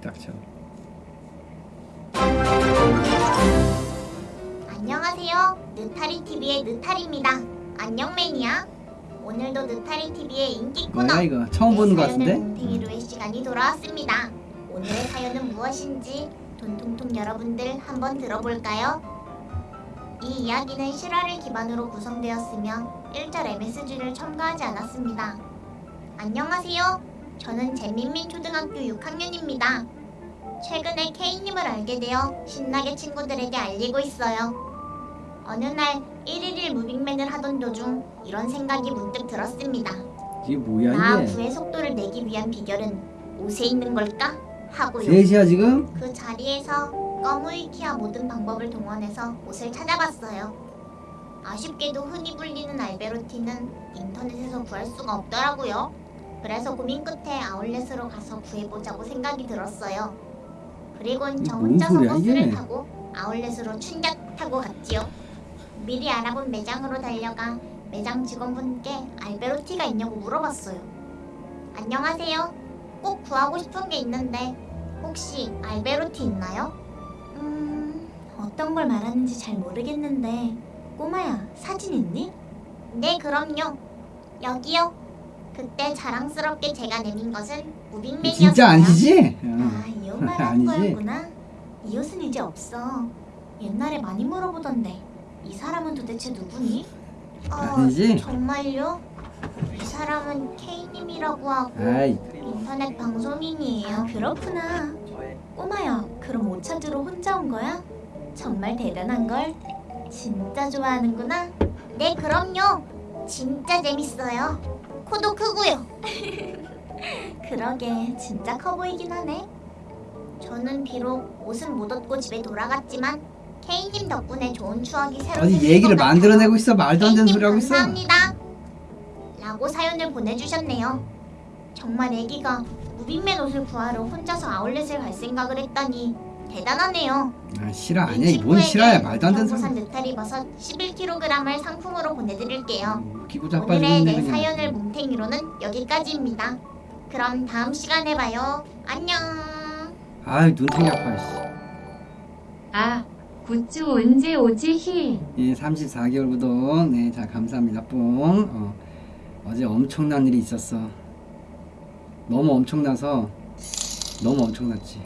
닥쳐. 안녕하세요. 느타리 TV의 느타리입니다. 안녕 매니아. 오늘도 느타리 TV의 인기 코너. 뭐야 이거 처음 보는 것 같은데? 뭉탱이로의 시간이 돌아왔습니다. 오늘의 사연은 무엇인지 돈통통 여러분들 한번 들어볼까요? 이 이야기는 실화를 기반으로 구성되었으며 1절 MSG를 첨가하지 않았습니다. 안녕하세요. 저는 재민민 초등학교 6학년입니다. 최근에 K님을 알게 되어 신나게 친구들에게 알리고 있어요. 어느 날 1일일 무빙맨을 하던 도중 이런 생각이 문득 들었습니다. 이게 뭐야 나 이게? 부의 속도를 내기 위한 비결은 옷에 있는 걸까? 하고요. 셋이야 지금? 그 자리에서 꺼무이키와 모든 방법을 동원해서 옷을 찾아봤어요. 아쉽게도 흔히 불리는 알베로티는 인터넷에서 구할 수가 없더라고요. 그래서 고민 끝에 아울렛으로 가서 구해보자고 생각이 들었어요. 그리곤 저 혼자서 소리야, 버스를 이게? 타고 아울렛으로 춘작 타고 갔지요. 미리 알아본 매장으로 달려가 매장 직원분께 알베로티가 있냐고 물어봤어요. 안녕하세요. 꼭 구하고 싶은 게 있는데 혹시 알베로티 있나요? 음, 어떤 걸 말하는지 잘 모르겠는데 꼬마야, 사진 있니? 네, 그럼요. 여기요. 그때 자랑스럽게 제가 내민 것은 무빙맨이었어요. 진짜 아니지? 어. 아, 이옷 말하는 아니지. 거였구나. 이 옷은 이제 없어. 옛날에 많이 물어보던데 이 사람은 도대체 누구니? 어, 아니지? 정말요? 이 사람은 K님이라고 하고 아이 인터넷 방송인이에요. 아, 그렇구나. 꼬마야, 그럼 옷 찾으러 혼자 온 거야? 정말 대단한 걸. 진짜 좋아하는구나. 네, 그럼요. 진짜 재밌어요. 코도 크고요. 그러게, 진짜 커 보이긴 하네. 저는 비록 옷은 못 얻고 집에 돌아갔지만 K님 덕분에 좋은 추억이 새로 아니 얘기를. 만들어내고 있어 말도 안 되는 소리 하고 있어. 감사합니다. 라고 사연을 보내주셨네요. 정말 애기가 무빙맨 옷을 구하러 혼자서 아울렛을 갈 생각을 했다니 대단하네요. 아 실화 아니야 이뭔 실화야 말도 안 되는 소리. 느타리 버섯 11kg을 상품으로 보내드릴게요. 웃기고 오늘의 내. 사연을 뭉탱이로는 여기까지입니다. 그럼 다음 시간에 봐요. 안녕. 아이 눈탱이 아파. 씨. 아, 굿즈 언제 오지 히? 예 34개월 구독. 네자 감사합니다 뿡. 어, 어제 엄청난 일이 있었어. 너무 엄청나서 너무 엄청났지.